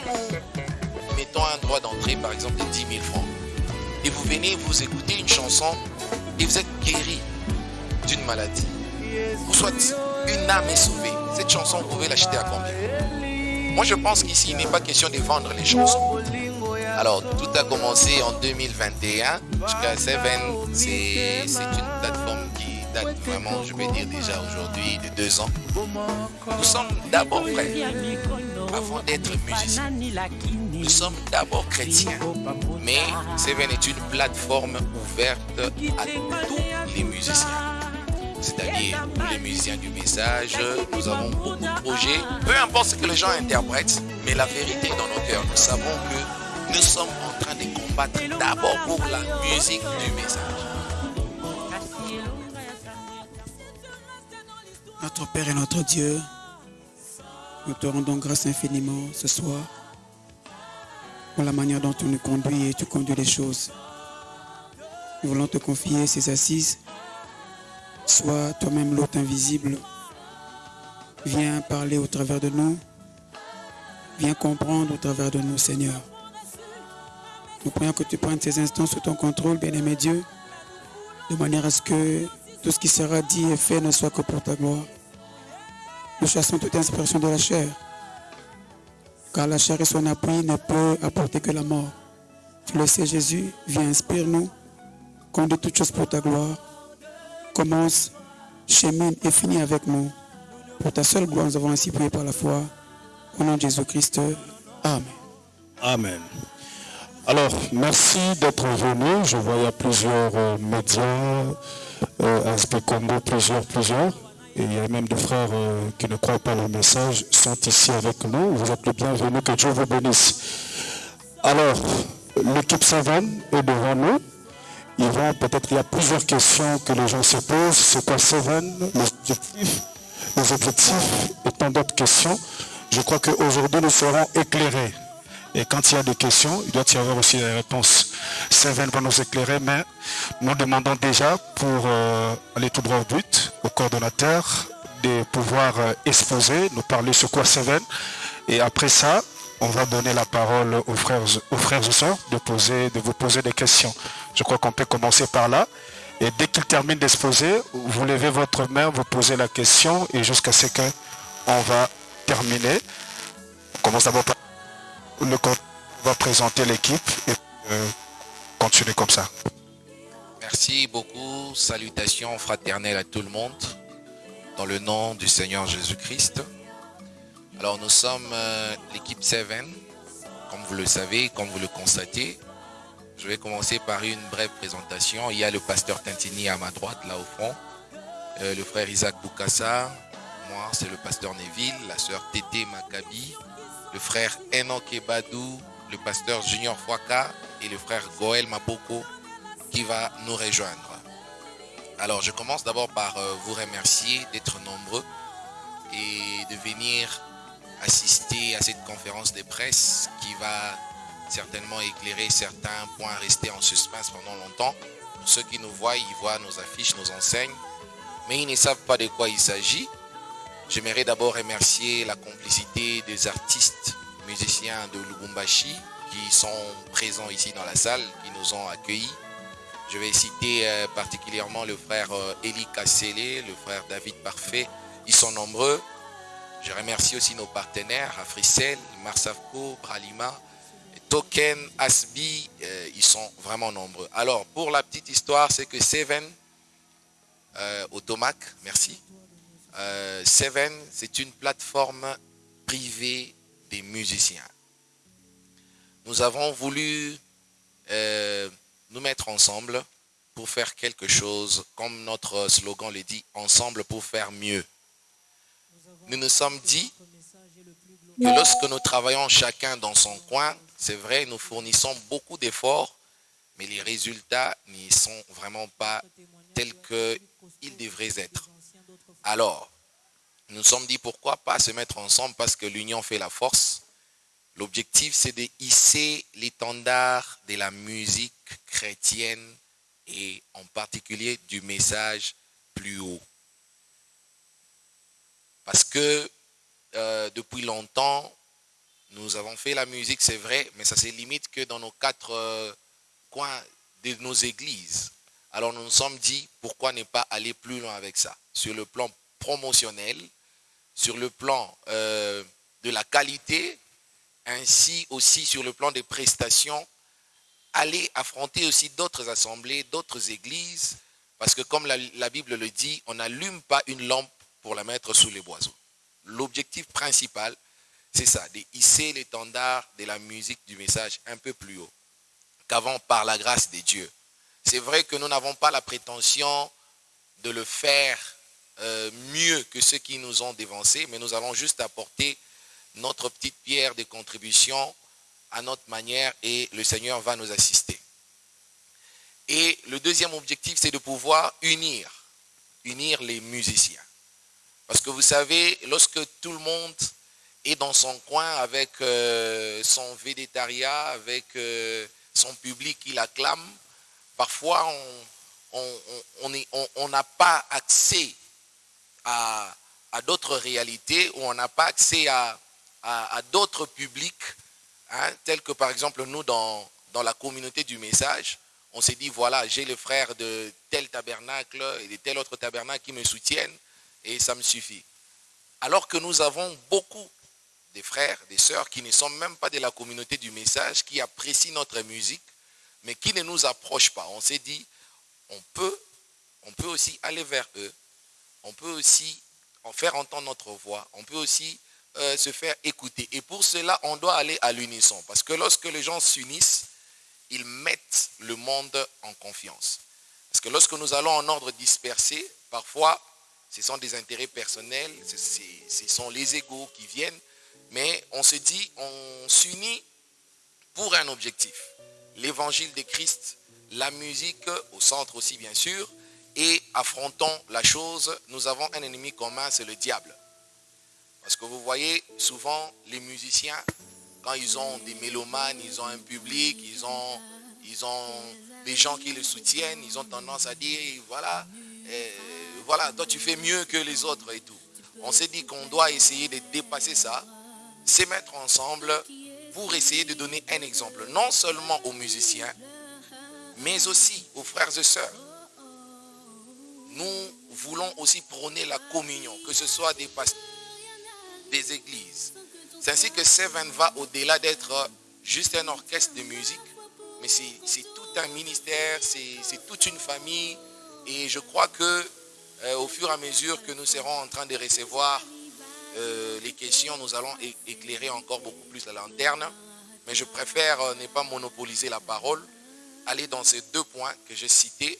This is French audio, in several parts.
nous mettons un droit d'entrée, par exemple, de 10 000 francs, et vous venez, vous écoutez une chanson, et vous êtes guéri d'une maladie, ou soit une âme est sauvée, cette chanson, vous pouvez l'acheter à combien? Moi, je pense qu'ici, il n'est pas question de vendre les chansons. Alors, tout a commencé en 2021. Jusqu'à Seven, c'est une plateforme qui date vraiment, je vais dire déjà aujourd'hui, de deux ans. Nous sommes d'abord frères, avant d'être musiciens. Nous sommes d'abord chrétiens. Mais Seven est une plateforme ouverte à tous les musiciens c'est-à-dire les musiciens du message. Nous avons beaucoup de projets. Peu importe ce que les gens interprètent, mais la vérité est dans nos cœurs. Nous savons que nous sommes en train de combattre d'abord pour la musique du message. Notre Père et notre Dieu, nous te rendons grâce infiniment ce soir pour la manière dont tu nous conduis et tu conduis les choses. Nous voulons te confier ces assises Sois toi-même l'hôte invisible. Viens parler au travers de nous. Viens comprendre au travers de nous, Seigneur. Nous prions que tu prennes ces instants sous ton contrôle, bien-aimé Dieu, de manière à ce que tout ce qui sera dit et fait ne soit que pour ta gloire. Nous chassons toute inspiration de la chair, car la chair et son appui ne peut apporter que la mort. Le sais, Jésus, viens, inspire-nous, conduis toutes choses pour ta gloire commence, chemine et finit avec nous. Pour ta seule gloire, nous avons ainsi prié par la foi. Au nom de Jésus-Christ. Amen. Amen. Alors, merci d'être venu. Je a plusieurs euh, médias, euh, plusieurs, plusieurs. Et il y a même des frères euh, qui ne croient pas le message, sont ici avec nous. Vous êtes le bienvenu, que Dieu vous bénisse. Alors, l'équipe savane est devant nous peut-être il y a plusieurs questions que les gens se posent. C'est quoi Seven Les objectifs, les objectifs et tant d'autres questions. Je crois qu'aujourd'hui, nous serons éclairés. Et quand il y a des questions, il doit y avoir aussi des réponses. Seven va nous éclairer, mais nous demandons déjà pour euh, aller tout droit au but, au coordonnateur, de pouvoir euh, exposer, nous parler sur quoi Seven. Et après ça, on va donner la parole aux frères, aux frères et sœurs de, poser, de vous poser des questions. Je crois qu'on peut commencer par là. Et dès qu'il termine d'exposer, vous levez votre main, vous posez la question et jusqu'à ce qu'on va terminer. On commence d'abord par le on va présenter l'équipe et euh, continuer comme ça. Merci beaucoup. Salutations fraternelles à tout le monde. Dans le nom du Seigneur Jésus-Christ. Alors nous sommes euh, l'équipe 7, comme vous le savez, comme vous le constatez. Je vais commencer par une brève présentation. Il y a le pasteur Tintini à ma droite, là au fond. Euh, le frère Isaac Boukassa. Moi, c'est le pasteur Neville, la sœur Tété Maccabi, le frère Enoch Badou, le pasteur Junior Fouaka et le frère Goël Mapoko qui va nous rejoindre. Alors, je commence d'abord par euh, vous remercier d'être nombreux et de venir assister à cette conférence de presse qui va certainement éclairer certains points restés en suspense pendant longtemps. Ceux qui nous voient, ils voient nos affiches, nos enseignes, mais ils ne savent pas de quoi il s'agit. J'aimerais d'abord remercier la complicité des artistes musiciens de Lubumbashi qui sont présents ici dans la salle, qui nous ont accueillis. Je vais citer euh, particulièrement le frère euh, Eli Kassele, le frère David Parfait. Ils sont nombreux. Je remercie aussi nos partenaires, Africel, Marsavco, Bralima, Token, Asbi, euh, ils sont vraiment nombreux. Alors, pour la petite histoire, c'est que Seven, Automac, merci. Euh, Seven, c'est une plateforme privée des musiciens. Nous avons voulu nous mettre ensemble pour faire quelque chose, comme notre slogan le dit, ensemble pour faire mieux nous nous sommes dit que lorsque nous travaillons chacun dans son coin, c'est vrai, nous fournissons beaucoup d'efforts, mais les résultats n'y sont vraiment pas tels qu'ils devraient être. Alors, nous nous sommes dit pourquoi pas se mettre ensemble parce que l'union fait la force. L'objectif, c'est de hisser l'étendard de la musique chrétienne et en particulier du message plus haut. Parce que euh, depuis longtemps, Nous avons fait la musique, c'est vrai, mais ça se limite que dans nos quatre euh, coins de nos églises. Alors nous nous sommes dit, pourquoi ne pas aller plus loin avec ça? Sur le plan promotionnel, sur le plan euh, de la qualité, ainsi aussi sur le plan des prestations, aller affronter aussi d'autres assemblées, d'autres églises, parce que comme la, Bible le dit, on n'allume pas une lampe pour la mettre sous les boiseaux. L'objectif principal, c'est ça, de hisser l'étendard de la musique du message un peu plus haut qu'avant par la grâce de Dieu. C'est vrai que nous n'avons pas la prétention de le faire euh, mieux que ceux qui nous ont dévancés, mais nous allons juste apporter notre petite pierre de contribution à notre manière et le Seigneur va nous assister. Et le deuxième objectif, c'est de pouvoir unir, unir les musiciens. Parce que vous savez, lorsque tout le monde est dans son coin avec euh, son végétariat, avec euh, son public qui l'acclame, parfois on n'a pas accès à, d'autres réalités ou on n'a pas accès à, d'autres publics, hein, tels que par exemple nous dans, dans la communauté du message, on s'est dit, voilà, j'ai les frères de tel tabernacle et de tel autre tabernacle qui me soutiennent et ça me suffit. Alors que nous avons beaucoup de frères, des sœurs qui ne sont même pas de la communauté du message, qui apprécient notre musique, mais qui ne nous approchent pas. On s'est dit, on peut, on peut aussi aller vers eux, on peut aussi en faire entendre notre voix, on peut aussi euh, se faire écouter. Et pour cela, on doit aller à l'unisson. Parce que lorsque les gens s'unissent, ils mettent le monde en confiance. Parce que lorsque nous allons en ordre dispersé, parfois, ce sont des intérêts personnels, ce sont les égaux qui viennent, mais on se dit, on s'unit pour un objectif. L'évangile de Christ, la musique au centre aussi bien sûr, et affrontons la chose, nous avons un ennemi commun, c'est le diable. Parce que vous voyez, souvent, les musiciens, quand ils ont des mélomanes, ils ont un public, ils ont, ils ont des gens qui les soutiennent, ils ont tendance à dire, voilà, euh, voilà, toi tu fais mieux que les autres et tout. On s'est dit qu'on doit essayer de dépasser ça, se mettre ensemble pour essayer de donner un exemple, non seulement aux musiciens, mais aussi aux frères et sœurs. Nous voulons aussi prôner la communion, que ce soit des pasteurs, des églises. C'est ainsi que Seven va au-delà d'être juste un orchestre de musique, mais c'est tout un ministère, c'est toute une famille. Et je crois que euh, au fur et à mesure que nous serons en train de recevoir euh, les questions, nous allons éclairer encore beaucoup plus la lanterne. Mais je préfère euh, ne pas monopoliser la parole, aller dans ces deux points que j'ai cités.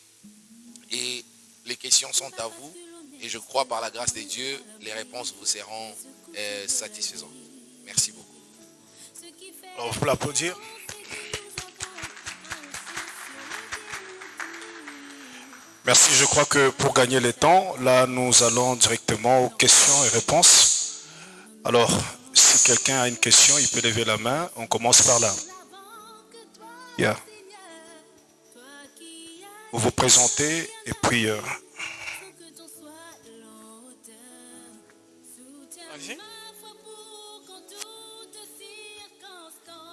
Et les questions sont à vous. Et je crois par la grâce de Dieu, les réponses vous seront satisfaisantes. Merci beaucoup. Alors, vous l'applaudir. Merci, je crois que pour gagner le temps, là nous allons directement aux questions et réponses. Alors, si quelqu'un a une question, il peut lever la main. On commence par là. Vous vous présentez et puis... Euh,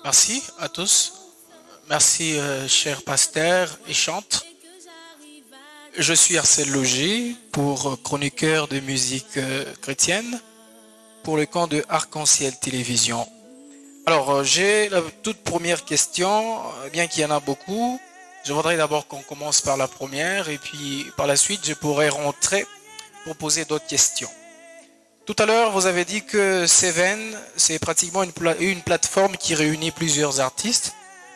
Merci à tous. Merci, euh, cher pasteur et chante. Je suis Arcel Loger pour chroniqueur de musique euh, chrétienne pour le camp de Arc-en-Ciel Télévision. Alors, euh, j'ai la toute première question, euh, bien qu'il y en a beaucoup. Je voudrais d'abord qu'on commence par la première et puis par la suite, je pourrais rentrer pour poser d'autres questions. Tout à l'heure, vous avez dit que Seven, c'est pratiquement une, une plateforme qui réunit plusieurs artistes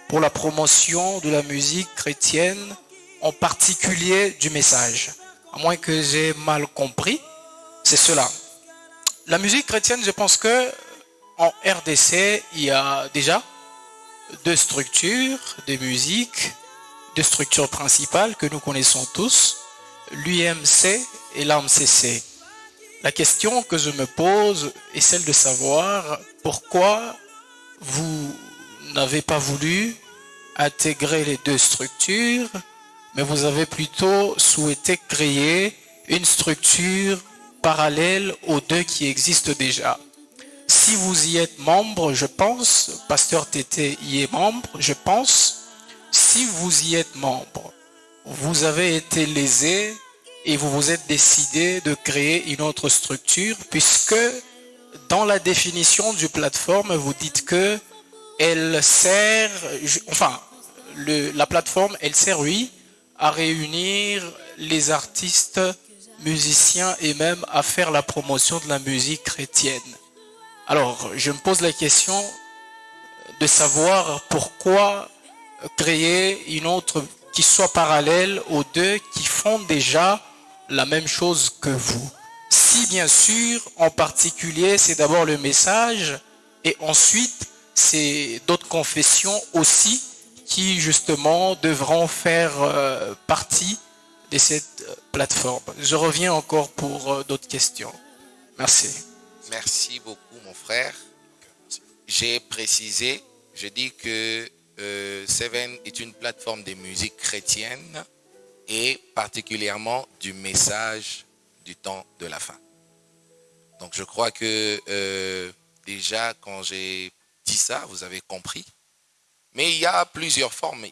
pour la promotion de la musique chrétienne en particulier du message. À moins que j'ai mal compris, c'est cela. La musique chrétienne, je pense que en RDC, il y a déjà deux structures de musique, deux structures principales que nous connaissons tous, l'UMC et l'AMCC. La question que je me pose est celle de savoir pourquoi vous n'avez pas voulu intégrer les deux structures mais vous avez plutôt souhaité créer une structure parallèle aux deux qui existent déjà. si vous y êtes membre, je pense, Pasteur Tété y est membre, je pense, si vous y êtes membre, vous avez été lésé et vous vous êtes décidé de créer une autre structure puisque dans la définition du plateforme, vous dites que elle sert, enfin, la plateforme, elle sert, oui, à réunir les artistes, musiciens et même à faire la promotion de la musique chrétienne. Alors, je me pose la question de savoir pourquoi créer une autre qui soit parallèle aux deux qui font déjà la même chose que vous. Si bien sûr, en particulier, c'est d'abord le message et ensuite, c'est d'autres confessions aussi qui justement devront faire euh, partie de cette euh, plateforme. Je reviens encore pour euh, d'autres questions. Merci. Merci beaucoup, mon frère. J'ai précisé, je dis que Seven est une plateforme de musique chrétienne et particulièrement du message du temps de la fin. Donc je crois que déjà quand j'ai dit ça, vous avez compris mais il y a plusieurs formes,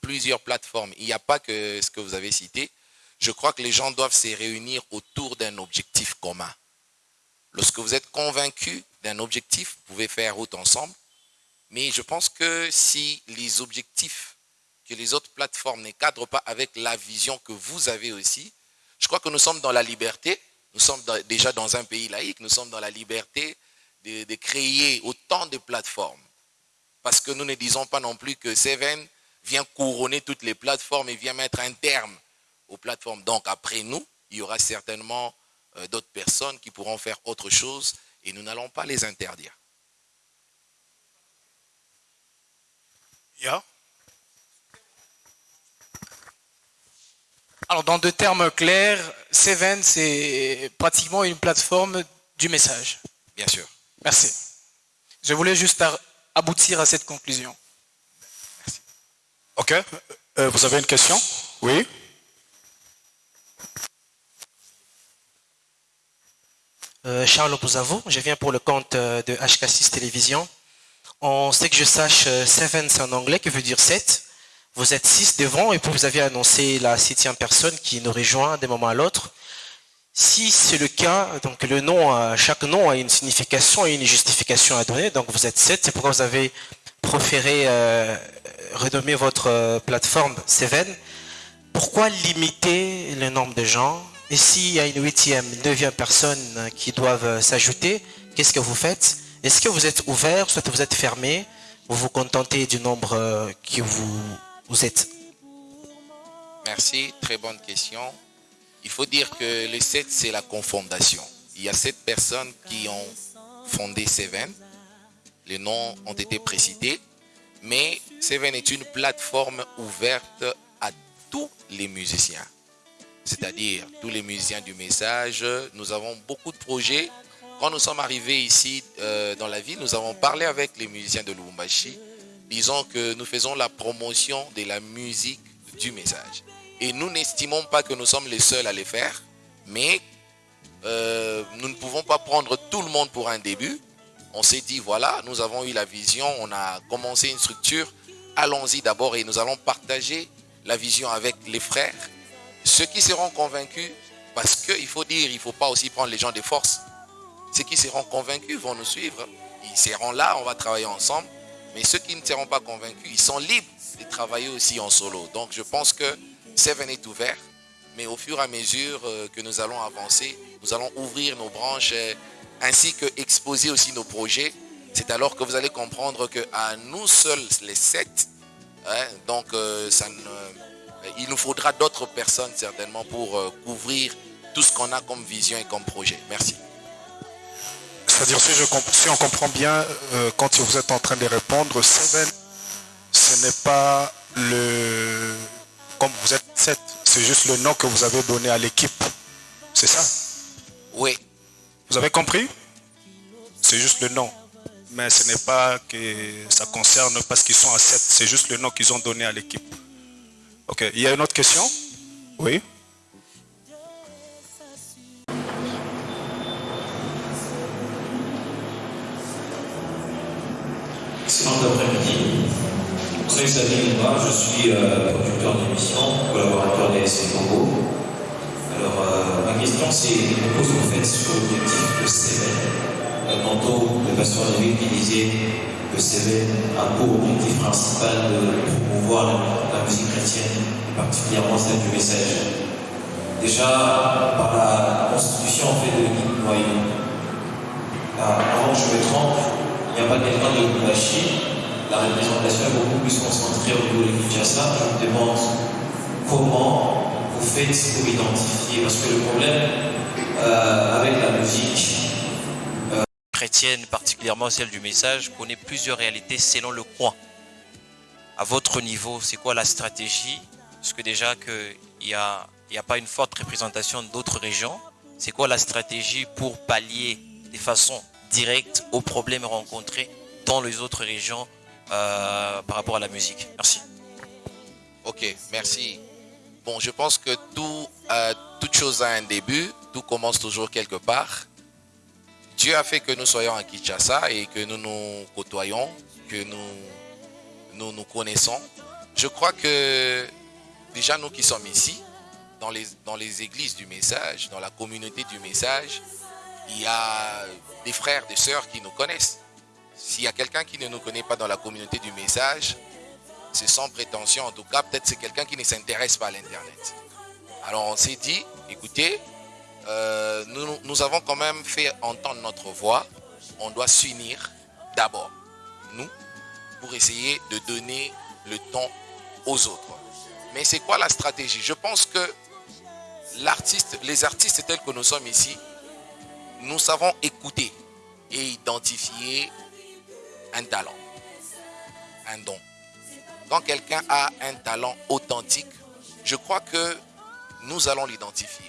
plusieurs plateformes. Il n'y a pas que ce que vous avez cité. Je crois que les gens doivent se réunir autour d'un objectif commun. Lorsque vous êtes convaincu d'un objectif, vous pouvez faire route ensemble. Mais je pense que si les objectifs que les autres plateformes ne cadrent pas avec la vision que vous avez aussi, je crois que nous sommes dans la liberté. Nous sommes déjà dans un pays laïque. Nous sommes dans la liberté de créer autant de plateformes parce que nous ne disons pas non plus que Seven vient couronner toutes les plateformes et vient mettre un terme aux plateformes. Donc après nous, il y aura certainement euh, d'autres personnes qui pourront faire autre chose et nous n'allons pas les interdire. Alors dans deux termes clairs, Seven, c'est pratiquement une plateforme du message. Bien sûr. Merci. Je voulais juste aboutir à cette conclusion. Merci. Ok. Euh, vous avez une question? Oui euh, Charles Bouzavo, je viens pour le compte euh, de HK6 Télévision. On sait que je sache, seven c'est en anglais, qui veut dire 7. Vous êtes 6 devant et vous avez annoncé la septième personne qui nous rejoint d'un moment à l'autre. Si c'est le cas, donc le nom, chaque nom a une signification et une justification à donner. Donc vous êtes sept, c'est pourquoi vous avez préféré euh, renommer votre euh, plateforme Seven. Pourquoi limiter le nombre de gens? Et s'il y a une huitième, neuvième personne qui doivent euh, s'ajouter, qu'est-ce que vous faites? Est-ce que vous êtes ouvert, soit vous êtes fermé Vous vous contentez du nombre que vous, vous êtes? Merci, très bonne question. Il faut dire que les sept, c'est la confondation. Il y a sept personnes qui ont fondé Seven. Les noms ont été précités. Mais Seven est une plateforme ouverte à tous les musiciens. C'est-à-dire tous les musiciens du message. Nous avons beaucoup de projets. Quand nous sommes arrivés ici euh, dans la ville, nous avons parlé avec les musiciens de Lubumbashi. Disons que nous faisons la promotion de la musique du message. Et nous n'estimons pas que nous sommes les seuls à les faire, mais euh, nous ne pouvons pas prendre tout le monde pour un début. On s'est dit, voilà, nous avons eu la vision, on a commencé une structure, allons-y d'abord et nous allons partager la vision avec les frères. Ceux qui seront convaincus, parce qu'il faut dire, il ne faut pas aussi prendre les gens de force. Ceux qui seront convaincus vont nous suivre. Ils seront là, on va travailler ensemble. Mais ceux qui ne seront pas convaincus, ils sont libres de travailler aussi en solo. Donc je pense que Seven est ouvert, mais au fur et à mesure euh, que nous allons avancer, nous allons ouvrir nos branches euh, ainsi que exposer aussi nos projets. C'est alors que vous allez comprendre qu'à nous seuls, les sept, hein, donc euh, ça il nous faudra d'autres personnes certainement pour couvrir tout ce qu'on a comme vision et comme projet. Merci. C'est-à-dire, si, si, on comprend bien, quand vous êtes en train de répondre, Seven, ce n'est pas le comme vous êtes sept, c'est juste le nom que vous avez donné à l'équipe. C'est ça? Oui. Vous avez compris? C'est juste le nom. Mais ce n'est pas que ça concerne parce qu'ils sont à 7. C'est juste le nom qu'ils ont donné à l'équipe. Ok. Il y a une autre question? Oui. Excellent après-midi. Vous savez, Xavier moi, je suis euh, producteur d'émission, collaborateur des Congo. Alors, euh, ma question, c'est que vous faites sur l'objectif de CEVEN. Tantôt, le pasteur Lévy qui disait que CEVEN a pour objectif principal de promouvoir la, musique chrétienne, particulièrement celle du message. Déjà, par la constitution en fait, de l'équipe noyau, avant que je me trompe, il n'y a pas quelqu'un de Kumashi, la représentation est beaucoup plus concentrée au niveau de Kinshasa. Je me demande comment vous faites pour identifier, parce que le problème euh, avec la musique euh, particulièrement celle du message, connaît plusieurs réalités selon le coin. À votre niveau, c'est quoi la stratégie? Parce que déjà qu'il n'y a, a pas une forte représentation d'autres régions, c'est quoi la stratégie pour pallier de façon directe aux problèmes rencontrés dans les autres régions euh, par rapport à la musique? Merci. Ok, merci. Bon, je pense que tout, euh, toute chose a un début, tout commence toujours quelque part. Dieu a fait que nous soyons à Kinshasa et que nous nous côtoyons, que nous nous, nous connaissons. Je crois que déjà nous qui sommes ici, dans les, dans les églises du message, dans la communauté du message, il y a des frères, des sœurs qui nous connaissent. S'il y a quelqu'un qui ne nous connaît pas dans la communauté du message, c'est sans prétention. En tout cas, peut-être c'est quelqu'un qui ne s'intéresse pas à l'Internet. Alors on s'est dit, écoutez, euh, nous, nous avons quand même fait entendre notre voix. On doit s'unir d'abord, nous, pour essayer de donner le ton aux autres. Mais c'est quoi la stratégie? Je pense que les artistes tels que nous sommes ici, nous savons écouter et identifier un talent, un don. Quand quelqu'un a un talent authentique, je crois que nous allons l'identifier.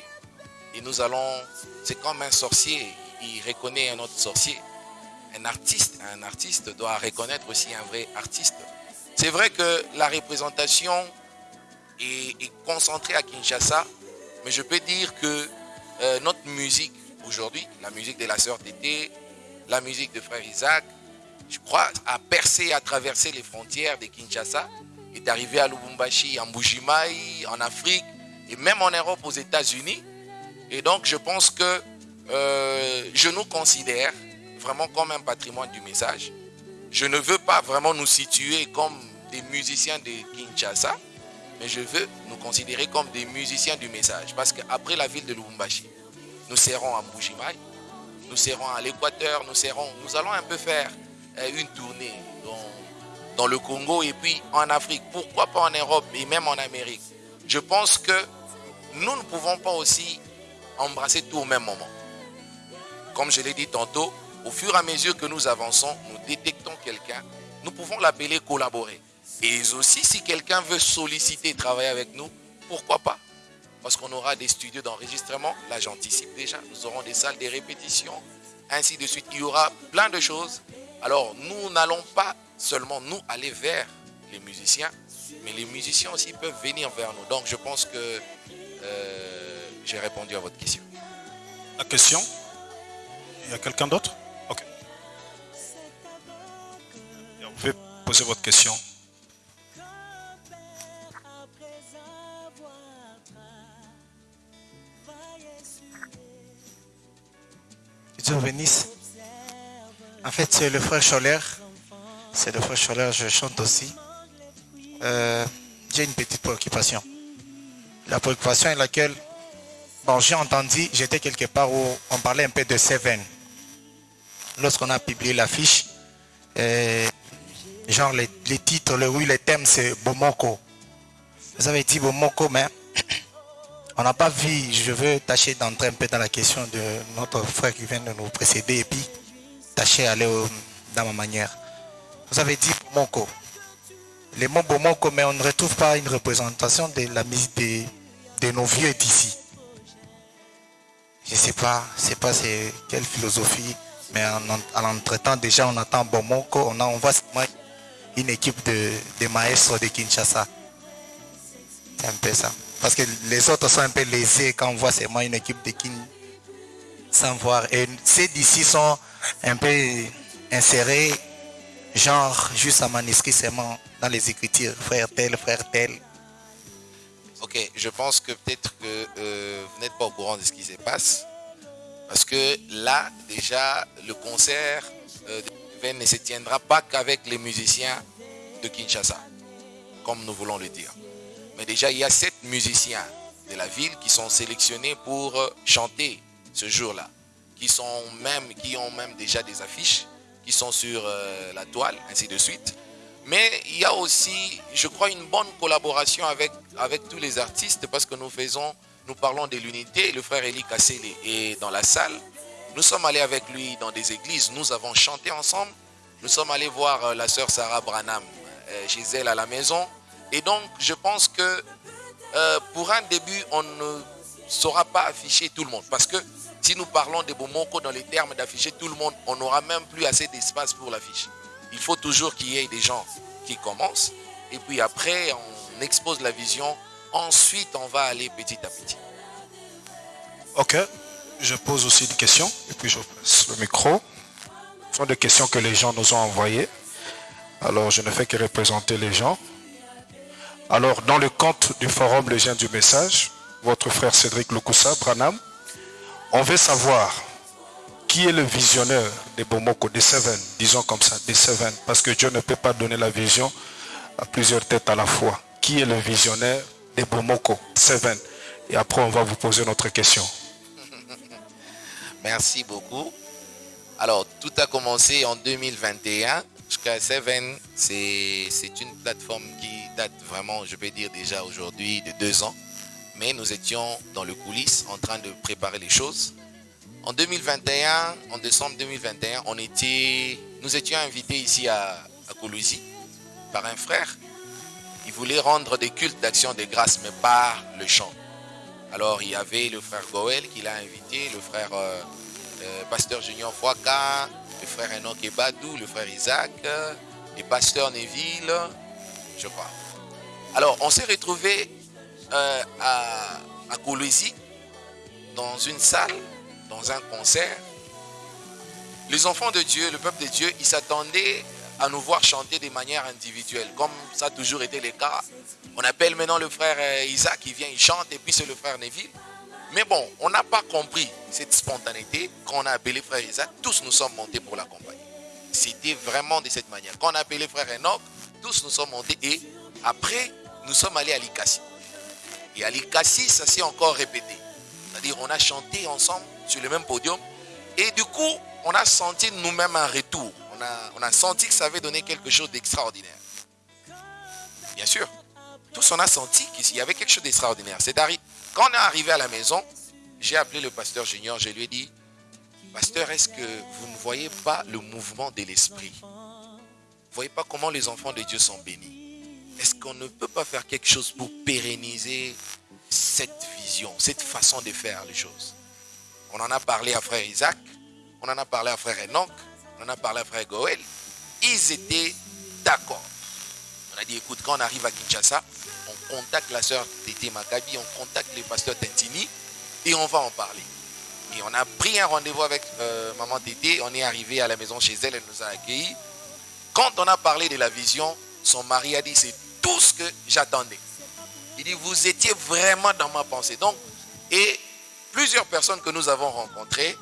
Et nous allons, c'est comme un sorcier, il reconnaît un autre sorcier. Un artiste, un artiste doit reconnaître aussi un vrai artiste. C'est vrai que la représentation est, concentrée à Kinshasa, mais je peux dire que euh, notre musique aujourd'hui, la musique de la sœur Tété, la musique de frère Isaac, je crois, a percé, a traversé les frontières de Kinshasa, est arrivé à Lubumbashi, en Bujimaï, en Afrique, et même en Europe, aux États-Unis. Et donc, je pense que euh, je nous considère vraiment comme un patrimoine du message. Je ne veux pas vraiment nous situer comme des musiciens de Kinshasa, mais je veux nous considérer comme des musiciens du message. Parce qu'après la ville de Lubumbashi, nous serons à Mbujimaï, nous serons à l'Équateur, nous serons, nous allons un peu faire une tournée dans, le Congo et puis en Afrique. Pourquoi pas en Europe et même en Amérique? Je pense que nous ne pouvons pas aussi embrasser tout au même moment. Comme je l'ai dit tantôt, au fur et à mesure que nous avançons, nous détectons quelqu'un, nous pouvons l'appeler collaborer. Et aussi, si quelqu'un veut solliciter, travailler avec nous, pourquoi pas? Parce qu'on aura des studios d'enregistrement, là j'anticipe déjà, nous aurons des salles de répétition, ainsi de suite. Il y aura plein de choses. Alors, nous n'allons pas seulement nous aller vers les musiciens, mais les musiciens aussi peuvent venir vers nous. Donc, je pense que euh, j'ai répondu à votre question. La question? Il y a quelqu'un d'autre? Ok. Vous pouvez poser votre question. Dieu bénisse. En fait, c'est le frère Choler. C'est le frère Choler, je chante aussi. Euh, j'ai une petite préoccupation. La préoccupation est laquelle, bon, j'ai entendu, j'étais quelque part où on parlait un peu de Seven. Lorsqu'on a publié l'affiche, genre les, les, titres, oui, les thèmes, c'est Bomoko. Vous avez dit Bomoko, mais on n'a pas vu, je veux tâcher d'entrer un peu dans la question de notre frère qui vient de nous précéder et puis tâcher d'aller dans ma manière. Vous avez dit Bomoko. Les mots Bomoko, mais on ne retrouve pas une représentation de la musique de nos vieux d'ici. Je sais pas, c'est pas c'est quelle philosophie, mais en, en l'entretemps déjà on attend Bomoko, on, a, on une équipe de, de de Kinshasa. C'est un peu ça. Parce que les autres sont un peu lésés quand on voit seulement une équipe de Kin sans voir. Et ceux d'ici sont un peu insérés Genre, juste à manuscrit seulement dans les écritures, frère tel, frère tel. Ok, je pense que peut-être que euh, vous n'êtes pas au courant de ce qui se passe. Parce que là, déjà, le concert euh, ne se tiendra pas qu'avec les musiciens de Kinshasa, comme nous voulons le dire. Mais déjà, il y a sept musiciens de la ville qui sont sélectionnés pour euh, chanter ce jour-là, qui, qui ont même déjà des affiches, qui sont sur la toile, ainsi de suite. Mais il y a aussi, je crois, une bonne collaboration avec, avec tous les artistes parce que nous faisons, nous parlons de l'unité. Le frère Eli Kasseli est dans la salle. Nous sommes allés avec lui dans des églises. Nous avons chanté ensemble. Nous sommes allés voir euh, la sœur Sarah Branham euh, chez elle à la maison. Et donc, je pense que euh, pour un début, on ne saura pas afficher tout le monde. Parce que si nous parlons de Bomoko dans les termes d'afficher tout le monde, on n'aura même plus assez d'espace pour l'afficher. Il faut toujours qu'il y ait des gens qui commencent. Et puis après, on expose la vision. Ensuite, on va aller petit à petit. Ok, je pose aussi des questions et puis je passe le micro. Ce sont des questions que les gens nous ont envoyées. Alors, je ne fais que représenter les gens. Alors, dans le compte du forum Les gens du message, votre frère Cédric Lukusa, Branham, on veut savoir qui est le visionnaire des Bomoko, des Seven, disons comme ça, des Seven, parce que Dieu ne peut pas donner la vision à plusieurs têtes à la fois. Qui est le visionnaire des Bomoko, Seven? Et après, on va vous poser notre question. Merci beaucoup. Alors, tout a commencé en 2021. Jusqu'à Seven, c'est c'est une plateforme qui date vraiment, je peux dire déjà aujourd'hui, de deux ans. Mais nous étions dans le coulisses en train de préparer les choses. En 2021, en décembre 2021, on était, nous étions invités ici à, à par un frère. Il voulait rendre des cultes d'action de grâce, mais par le chant. Alors il y avait le frère Goël qui l'a invité, le frère euh, euh, pasteur Junior Fouaka, le frère Enoch Ebadou, le frère Isaac, euh, le pasteur Neville, je crois. Alors on s'est retrouvés euh, à, à dans une salle, dans un concert. Les enfants de Dieu, le peuple de Dieu, ils s'attendaient à nous voir chanter de manière individuelle, comme ça a toujours été le cas. On appelle maintenant le frère euh, Isaac, il vient, il chante, et puis c'est le frère Neville. Mais bon, on n'a pas compris cette spontanéité. Quand on a appelé frère Isaac, tous nous sommes montés pour l'accompagner. C'était vraiment de cette manière. Quand on a appelé frère Enoch, tous nous sommes montés. Et après, nous sommes allés à l'Ikassi. Et à l'Ikassi, ça s'est encore répété. C'est-à-dire, on a chanté ensemble sur le même podium. Et du coup, on a senti nous-mêmes un retour. On a, on a senti que ça avait donné quelque chose d'extraordinaire. Bien sûr, tous on a senti qu'il y avait quelque chose d'extraordinaire. C'est Quand on est arrivé à la maison, j'ai appelé le pasteur Junior, je lui ai dit, Pasteur, est-ce que vous ne voyez pas le mouvement de l'esprit? Vous voyez pas comment les enfants de Dieu sont bénis? Est-ce qu'on ne peut pas faire quelque chose pour pérenniser cette vision, cette façon de faire les choses? On en a parlé à frère Isaac, on en a parlé à frère Enoch, on en a parlé à frère Goël. Ils étaient d'accord. On a dit, écoute, quand on arrive à Kinshasa, on contacte la sœur Tété Maccabi, on contacte le pasteur Tentini et on va en parler. Et on a pris un rendez-vous avec euh, maman Tété, on est arrivé à la maison chez elle, elle nous a accueillis. Quand on a parlé de la vision, son mari a dit, c'est tout ce que j'attendais. Il dit, vous étiez vraiment dans ma pensée. Donc, et plusieurs personnes que nous avons rencontrées,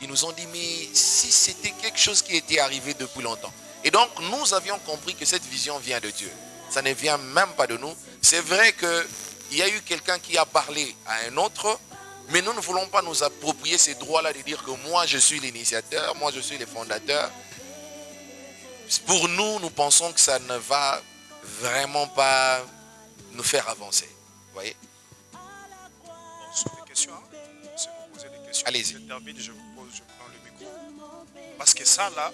ils nous ont dit, mais si c'était quelque chose qui était arrivé depuis longtemps. Et donc, nous avions compris que cette vision vient de Dieu. Ça ne vient même pas de nous. C'est vrai qu'il y a eu quelqu'un qui a parlé à un autre, mais nous ne voulons pas nous approprier ces droits-là de dire que moi, je suis l'initiateur, moi, je suis le fondateur. Pour nous, nous pensons que ça ne va vraiment pas nous faire avancer. Vous voyez? Allez-y. je termine, je vous pose, je prends le micro. Parce que ça, là,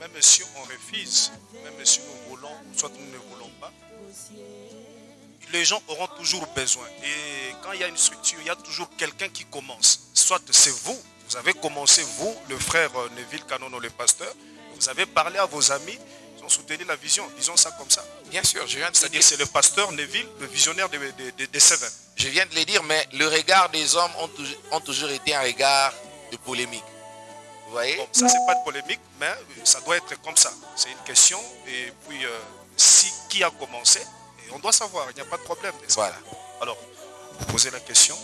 même si on refuse, même si nous voulons, ou soit nous ne voulons pas, les gens auront toujours besoin. Et quand il y a une structure, il y a toujours quelqu'un qui commence. Soit c'est vous, vous avez commencé, vous, le frère Neville Canono, le pasteur, vous avez parlé à vos amis, ont soutenu la vision, disons ça comme ça. Bien sûr, je viens de C'est-à-dire dire, c'est le pasteur Neville, le visionnaire des de, Seven. je viens de le dire, mais le regard des hommes ont, toujours- ont toujours été un regard de polémique. Vous voyez? Bon, ça, c'est pas de polémique, mais ça doit être comme ça. C'est une question. Et puis, euh, si qui a commencé, et on doit savoir, il n'y a pas de problème. Voilà. Alors, vous posez la question.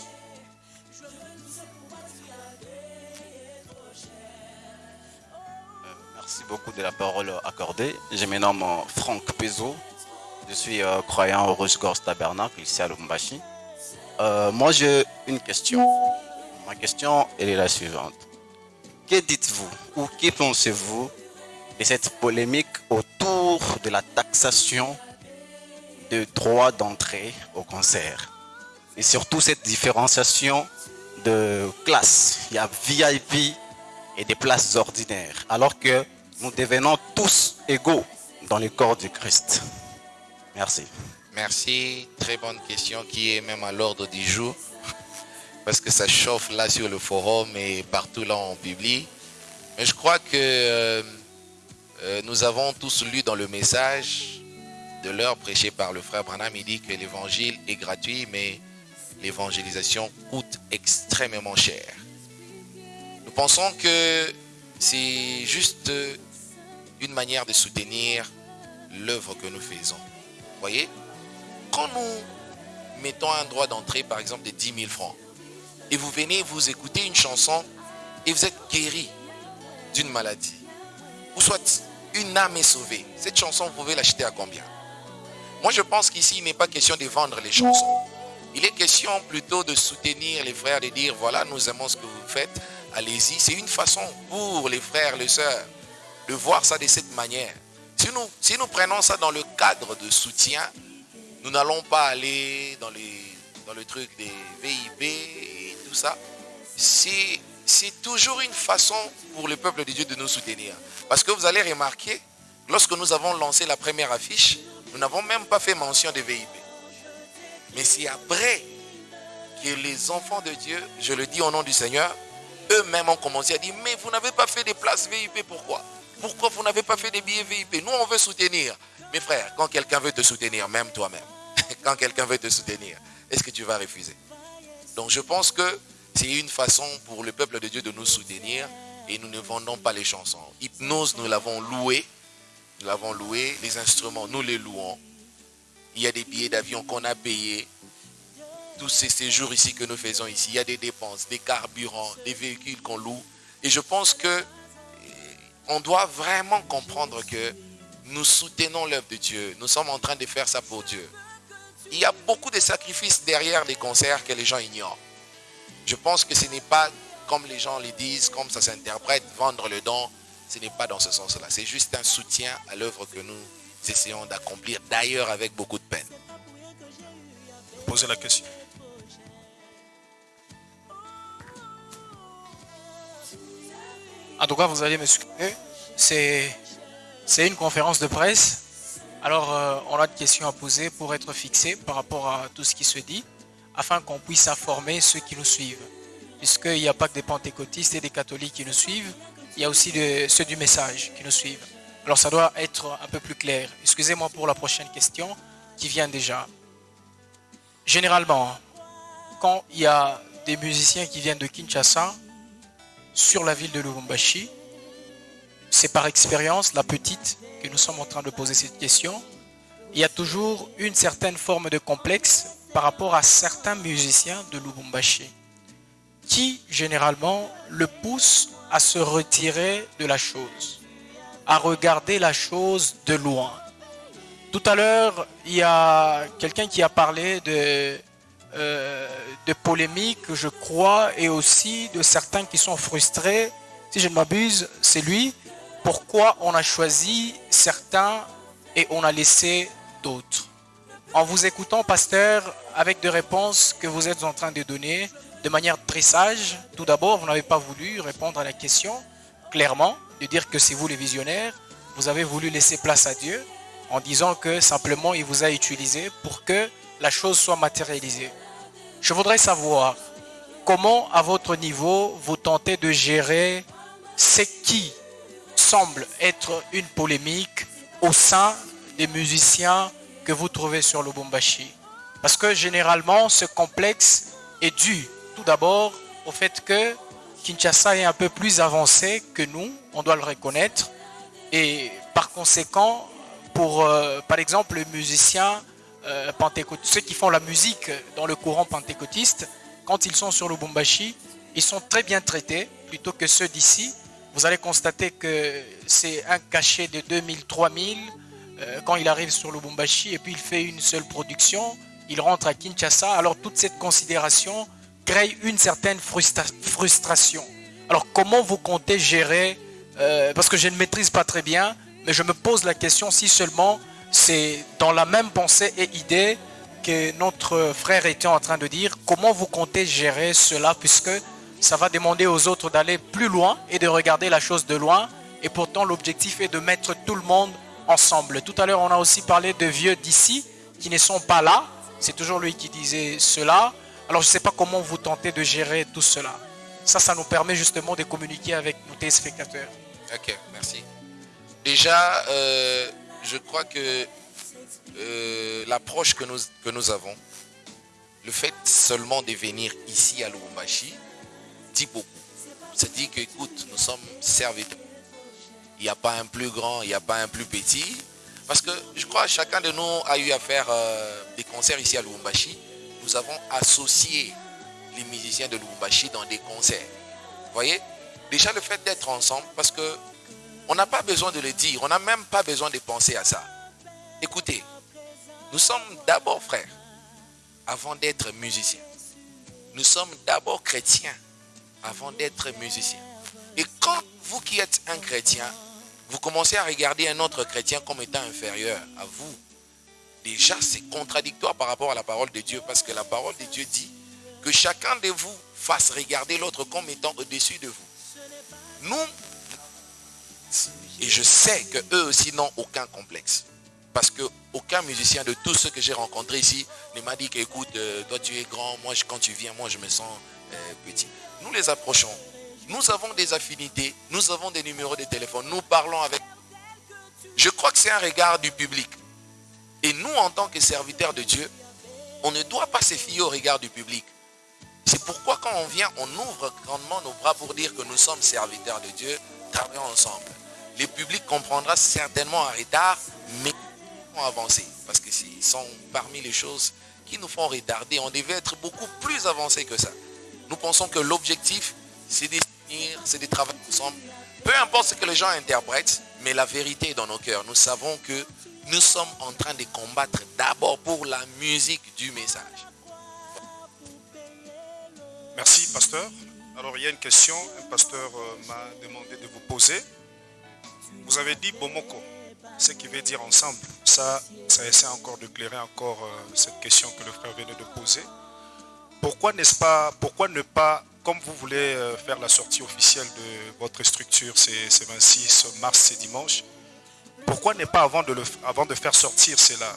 Merci beaucoup de la parole accordée. Je me nomme euh, Franck Pezo. Je suis euh, croyant au Rouge Gorge Tabernacle ici à Lubumbashi. Euh, moi, j'ai une question. Ma question elle est la suivante. Que dites-vous ou que pensez-vous de cette polémique autour de la taxation de droits d'entrée au concert? Et surtout cette différenciation de classes. Il y a VIP et des places ordinaires, alors que nous devenons tous égaux dans le corps du Christ. Merci. Merci. Très bonne question qui est même à l'ordre du jour. Parce que ça chauffe là sur le forum et partout là en publie. Mais je crois que euh, euh, nous avons tous lu dans le message de l'heure prêché par le frère Branham. Il dit que l'évangile est gratuit, mais l'évangélisation coûte extrêmement cher. Nous pensons que c'est juste une manière de soutenir l'œuvre que nous faisons. Voyez Quand nous mettons un droit d'entrée, par exemple, de 10 000 francs, et vous venez vous écouter une chanson et vous êtes guéri d'une maladie, ou soit une âme est sauvée, cette chanson, vous pouvez l'acheter à combien? Moi, je pense qu'ici, il n'est pas question de vendre les chansons. Il est question plutôt de soutenir les frères, de dire, voilà, nous aimons ce que vous faites, allez-y. C'est une façon pour les frères, les sœurs, de voir ça de cette manière. Si nous, si nous prenons ça dans le cadre de soutien, nous n'allons pas aller dans, les, dans le truc des VIP et tout ça. C'est c'est toujours une façon pour le peuple de Dieu de nous soutenir. Parce que vous allez remarquer, lorsque nous avons lancé la première affiche, nous n'avons même pas fait mention des VIP. Mais c'est après que les enfants de Dieu, je le dis au nom du Seigneur, eux-mêmes ont commencé à dire, mais vous n'avez pas fait des places VIP, pourquoi? Pourquoi vous n'avez pas fait des billets VIP Nous, on veut soutenir. Mes frères, quand quelqu'un veut te soutenir, même toi-même, quand quelqu'un veut te soutenir, est-ce que tu vas refuser? Donc je pense que c'est une façon pour le peuple de Dieu de nous soutenir et nous ne vendons pas les chansons. Hypnose, nous l'avons loué. Nous l'avons loué. Les instruments, nous les louons. Il y a des billets d'avion qu'on a payés. Tous ces séjours ici que nous faisons ici, il y a des dépenses, des carburants, des véhicules qu'on loue. Et je pense que on doit vraiment comprendre que nous soutenons l'œuvre de Dieu. Nous sommes en train de faire ça pour Dieu. Il y a beaucoup de sacrifices derrière les concerts que les gens ignorent. Je pense que ce n'est pas comme les gens le disent, comme ça s'interprète, vendre le don. Ce n'est pas dans ce sens-là. C'est juste un soutien à l'œuvre que nous essayons d'accomplir, d'ailleurs avec beaucoup de peine. Posez la question. En tout cas, vous allez m'excuser. C'est, c'est une conférence de presse. Alors, euh, on a des questions à poser pour être fixé par rapport à tout ce qui se dit, afin qu'on puisse informer ceux qui nous suivent. Puisqu'il n'y a pas que des pentecôtistes et des catholiques qui nous suivent, il y a aussi ceux du message qui nous suivent. Alors, ça doit être un peu plus clair. Excusez-moi pour la prochaine question qui vient déjà. Généralement, quand il y a des musiciens qui viennent de Kinshasa, sur la ville de Lubumbashi. C'est par expérience, la petite, que nous sommes en train de poser cette question. Il y a toujours une certaine forme de complexe par rapport à certains musiciens de Lubumbashi qui, généralement, le poussent à se retirer de la chose, à regarder la chose de loin. Tout à l'heure, il y a quelqu'un qui a parlé de, euh, de polémiques, je crois, et aussi de certains qui sont frustrés. Si je ne m'abuse, c'est lui. Pourquoi on a choisi certains et on a laissé d'autres? En vous écoutant, pasteur, avec des réponses que vous êtes en train de donner de manière très sage, tout d'abord, vous n'avez pas voulu répondre à la question clairement, de dire que c'est vous les visionnaires, vous avez voulu laisser place à Dieu en disant que simplement il vous a utilisé pour que la chose soit matérialisée. Je voudrais savoir comment, à votre niveau, vous tentez de gérer ce qui semble être une polémique au sein des musiciens que vous trouvez sur le Bombashi. Parce que généralement, ce complexe est dû tout d'abord au fait que Kinshasa est un peu plus avancé que nous, on doit le reconnaître. Et par conséquent, pour euh, par exemple les musiciens euh, ceux qui font la musique dans le courant pentecôtiste, quand ils sont sur le Bumbashi, ils sont très bien traités plutôt que ceux d'ici. Vous allez constater que c'est un cachet de 2000, 3000 euh, quand il arrive sur le Bumbashi et puis il fait une seule production, il rentre à Kinshasa. Alors toute cette considération crée une certaine frustra- frustration. Alors comment vous comptez gérer, euh, parce que je ne maîtrise pas très bien, mais je me pose la question si seulement c'est dans la même pensée et idée que notre frère était en train de dire, comment vous comptez gérer cela puisque ça va demander aux autres d'aller plus loin et de regarder la chose de loin. Et pourtant, l'objectif est de mettre tout le monde ensemble. Tout à l'heure, on a aussi parlé de vieux d'ici qui ne sont pas là. C'est toujours lui qui disait cela. Alors, je ne sais pas comment vous tentez de gérer tout cela. Ça, ça nous permet justement de communiquer avec nos téléspectateurs. Ok, merci. Déjà, euh, je crois que euh, l'approche que nous, que nous avons, le fait seulement de venir ici à Lubumbashi, dit beaucoup. C'est dit que, écoute, nous sommes serviteurs. Il n'y a pas un plus grand, il n'y a pas un plus petit. Parce que je crois que chacun de nous a eu à faire euh, des concerts ici à Lubumbashi. Nous avons associé les musiciens de Lubumbashi dans des concerts. Vous voyez? Déjà le fait d'être ensemble, parce que on n'a pas besoin de le dire, on n'a même pas besoin de penser à ça. Écoutez, nous sommes d'abord frères avant d'être musiciens. Nous sommes d'abord chrétiens avant d'être musiciens. Et quand vous qui êtes un chrétien, vous commencez à regarder un autre chrétien comme étant inférieur à vous, déjà c'est contradictoire par rapport à la parole de Dieu, parce que la parole de Dieu dit que chacun de vous fasse regarder l'autre comme étant au-dessus de vous. Nous, et je sais que eux aussi n'ont aucun complexe. Parce que aucun musicien de tous ceux que j'ai rencontrés ici ne m'a dit qu'écoute, euh, toi tu es grand, moi quand tu viens, moi je me sens euh, petit. Nous les approchons. Nous avons des affinités, nous avons des numéros de téléphone, nous parlons avec. Je crois que c'est un regard du public. Et nous, en tant que serviteurs de Dieu, on ne doit pas se fier au regard du public. C'est pourquoi quand on vient, on ouvre grandement nos bras pour dire que nous sommes serviteurs de Dieu, travaillons ensemble. Le public comprendra certainement en retard, mais vont avancer. Parce que ce sont parmi les choses qui nous font retarder. On devait être beaucoup plus avancé que ça. Nous pensons que l'objectif, c'est de c'est de travailler ensemble. Peu importe ce que les gens interprètent, mais la vérité est dans nos cœurs. Nous savons que nous sommes en train de combattre d'abord pour la musique du message. Merci, pasteur. Alors, il y a une question, un pasteur euh, m'a demandé de vous poser. Vous avez dit Bomoko, ce qui veut dire ensemble. Ça, ça essaie encore d'éclairer encore euh, cette question que le frère venait de poser. Pourquoi n'est-ce pas, pourquoi ne pas, comme vous voulez euh, faire la sortie officielle de votre structure, c'est c'est 26 mars, c'est dimanche, pourquoi ne pas, avant de faire sortir cela,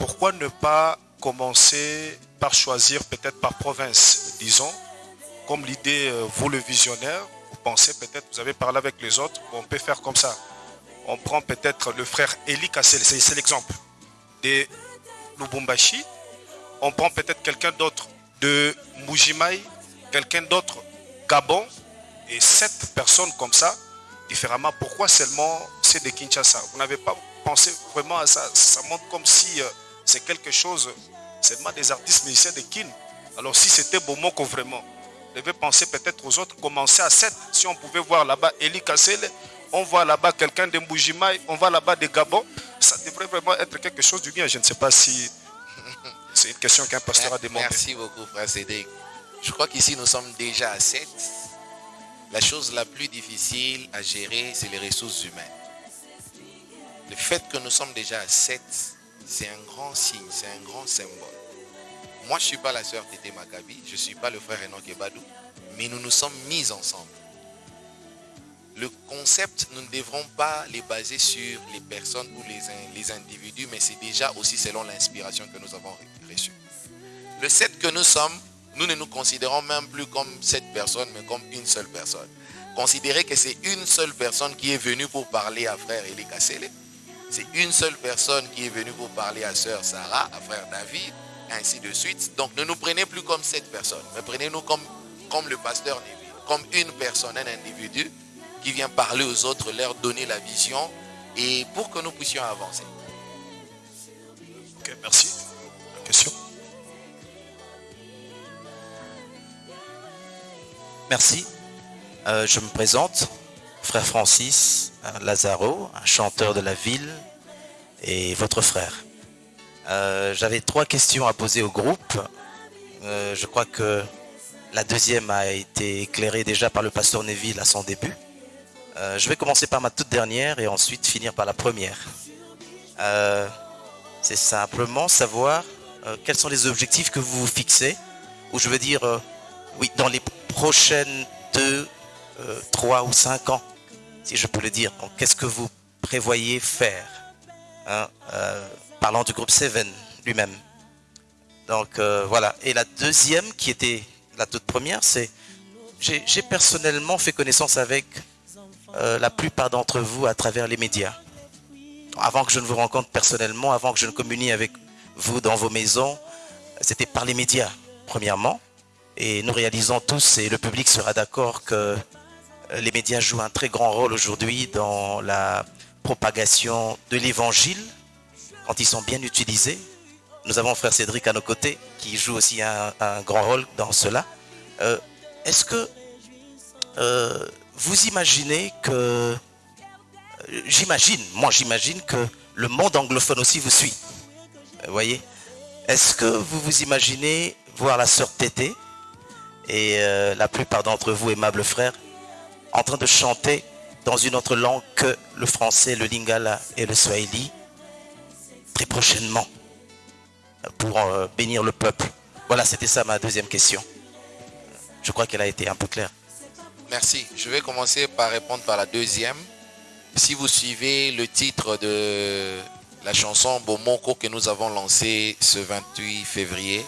pourquoi ne pas commencer par choisir peut-être par province, disons, comme l'idée, euh, vous le visionnaire, vous pensez peut-être, vous avez parlé avec les autres, on peut faire comme ça. On prend peut-être le frère Eli Kassel, c'est c'est l'exemple, de Lubumbashi. On prend peut-être quelqu'un d'autre de Mujimai, quelqu'un d'autre Gabon, et sept personnes comme ça, différemment. Pourquoi seulement c'est de Kinshasa? Vous n'avez pas pensé vraiment à ça? Ça montre comme si euh, c'est quelque chose, seulement des artistes musiciens de Kin. Alors si c'était Bomoko vraiment, devait penser peut-être aux autres, commencer à 7. Si on pouvait voir là-bas Eli Kassel, on voit là-bas quelqu'un de Mbujimai, on voit là-bas de Gabon, ça devrait vraiment être quelque chose du bien. Je ne sais pas si c'est une question qu'un pasteur a demandé. Merci beaucoup, frère Cédric. Je crois qu'ici, nous sommes déjà à 7. La chose la plus difficile à gérer, c'est les ressources humaines. Le fait que nous sommes déjà à 7, c'est un grand signe, c'est un grand symbole. Moi, je ne suis pas la sœur Tété Maccabi, je ne suis pas le frère Enoch Ebadou, mais nous nous sommes mis ensemble. Le concept, nous ne devrons pas les baser sur les personnes ou les, les individus, mais c'est déjà aussi selon l'inspiration que nous avons reçue. Le 7 que nous sommes, nous ne nous considérons même plus comme cette personne, mais comme une seule personne. Considérez que c'est une seule personne qui est venue pour parler à frère Eli Kassele. C'est une seule personne qui est venue pour parler à sœur Sarah, à frère David, ainsi de suite. Donc ne nous prenez plus comme cette personne, mais prenez-nous comme, comme le pasteur Neville, comme une personne, un individu qui vient parler aux autres, leur donner la vision et pour que nous puissions avancer. Ok, merci. La question? Merci. Euh, je me présente, frère Francis un Lazaro, un chanteur de la ville et votre frère. Euh, J'avais trois questions à poser au groupe. Euh, je crois que la deuxième a été éclairée déjà par le pasteur Neville à son début. Euh, je vais commencer par ma toute dernière et ensuite finir par la première. C'est simplement savoir quels sont les objectifs que vous vous fixez, ou je veux dire, oui, dans les prochaines deux, trois ou cinq ans, si je peux le dire. Qu'est-ce que vous prévoyez faire hein, Parlant du groupe Seven lui-même. Donc euh, voilà. Et la deuxième, qui était la toute première, c'est j'ai personnellement fait connaissance avec euh, la plupart d'entre vous à travers les médias. Avant que je ne vous rencontre personnellement, avant que je ne communie avec vous dans vos maisons, c'était par les médias, premièrement. Et nous réalisons tous, et le public sera d'accord, que euh, les médias jouent un très grand rôle aujourd'hui dans la propagation de l'évangile, quand ils sont bien utilisés. Nous avons frère Cédric à nos côtés, qui joue aussi un, grand rôle dans cela. Euh, Est-ce que euh, vous imaginez que... euh, J'imagine, moi j'imagine que le monde anglophone aussi vous suit. Vous voyez Est-ce que vous vous imaginez voir la sœur Tété et la plupart d'entre vous, aimables frères, en train de chanter dans une autre langue que le français, le lingala et le swahili? Prochainement pour euh, bénir le peuple Voilà, c'était ça ma deuxième question. Je crois qu'elle a été un peu claire. Merci. Je vais commencer par répondre par la deuxième. Si vous suivez le titre de la chanson Bomoko que nous avons lancée ce 28 février,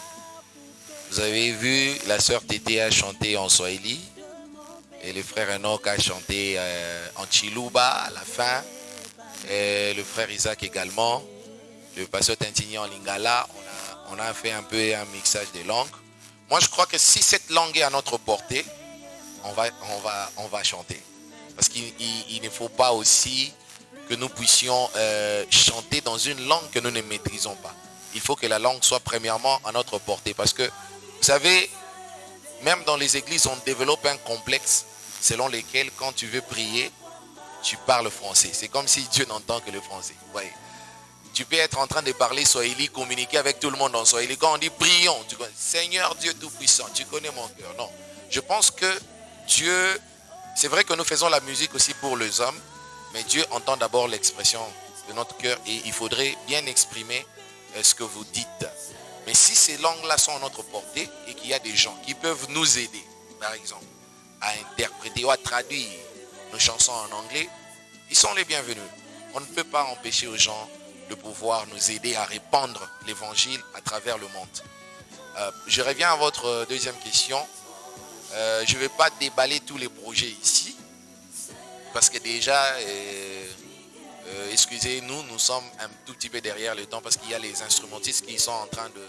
vous avez vu la sœur Tété a chanté en Swahili et le frère Enoch a chanté euh, en Chiluba à la fin. Et le frère Isaac également. Le pasteur Tintini en Lingala. On a, fait un peu un mixage des langues. Moi, je crois que si cette langue est à notre portée, on va, on va, on va chanter. Parce qu'il il- il ne faut pas aussi que nous puissions euh, chanter dans une langue que nous ne maîtrisons pas. Il faut que la langue soit premièrement à notre portée. Parce que, vous savez, même dans les églises, on développe un complexe selon lequel, quand tu veux prier, tu parles français. C'est comme si Dieu n'entend que le français. Vous voyez tu peux être en train de parler Swahili, communiquer avec tout le monde en Swahili. Quand on dit prions, tu connais, Seigneur Dieu Tout-Puissant, tu connais mon cœur. Non. Je pense que Dieu, c'est vrai que nous faisons la musique aussi pour les hommes, mais Dieu entend d'abord l'expression de notre cœur et il faudrait bien exprimer euh, ce que vous dites. Mais si ces langues-là sont à notre portée et qu'il y a des gens qui peuvent nous aider, par exemple, à interpréter ou à traduire nos chansons en anglais, ils sont les bienvenus. On ne peut pas empêcher aux gens de pouvoir nous aider à répandre l'évangile à travers le monde. Euh, je reviens à votre euh, deuxième question. Euh, je ne vais pas déballer tous les projets ici, parce que déjà, excusez-nous, nous sommes un tout petit peu derrière le temps, parce qu'il y a les instrumentistes qui sont en train de,